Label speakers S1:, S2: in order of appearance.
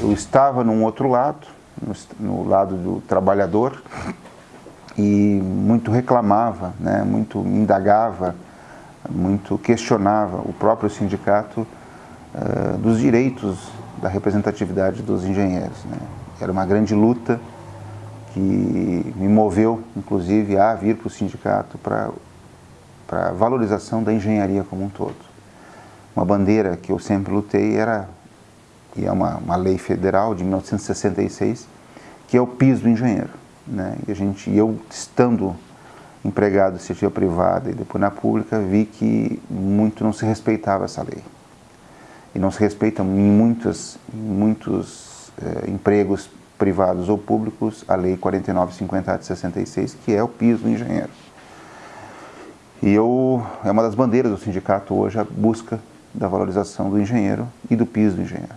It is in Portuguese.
S1: eu estava num outro lado, no, lado do trabalhador, e muito reclamava, né, muito indagava, muito questionava o próprio sindicato uh, dos direitos da representatividade dos engenheiros. Né. Era uma grande luta que me moveu, inclusive, a vir para o sindicato para a valorização da engenharia como um todo. Uma bandeira que eu sempre lutei era, e é uma, uma lei federal de 1966, que é o piso do engenheiro. Né? E a gente, eu estando empregado de iniciativa privada e depois na pública, vi que muito não se respeitava essa lei. E não se respeita em muitos, em muitos eh, empregos privados ou públicos a Lei 4950 de 66, que é o piso do engenheiro. E eu, é uma das bandeiras do sindicato hoje a busca da valorização do engenheiro e do piso do engenheiro.